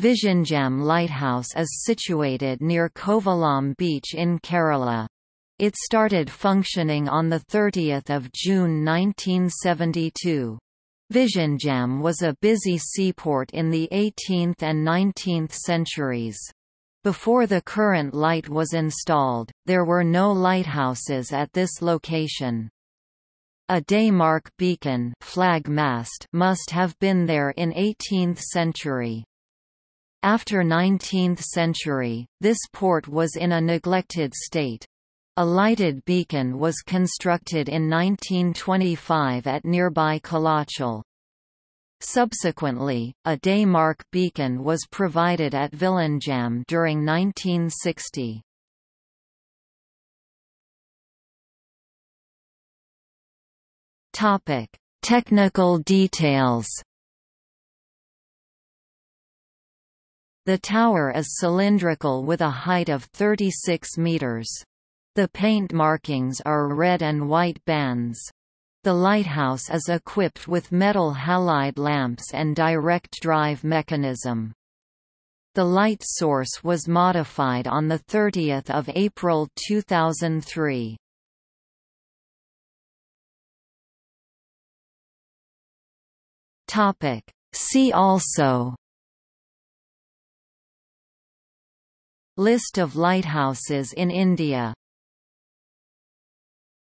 Vizhinjam Lighthouse is situated near Kovalam Beach in Kerala. It started functioning on 30 June 1972. Vizhinjam was a busy seaport in the 18th and 19th centuries. Before the current light was installed, there were no lighthouses at this location. A daymark beacon flag mast must have been there in 18th century. After 19th century, this port was in a neglected state. A lighted beacon was constructed in 1925 at nearby Kalachal. Subsequently, a daymark beacon was provided at Vizhinjam during 1960. Topic: Technical details. The tower is cylindrical with a height of 36 meters. The paint markings are red and white bands. The lighthouse is equipped with metal halide lamps and direct drive mechanism. The light source was modified on 30 April 2003. See also List of lighthouses in India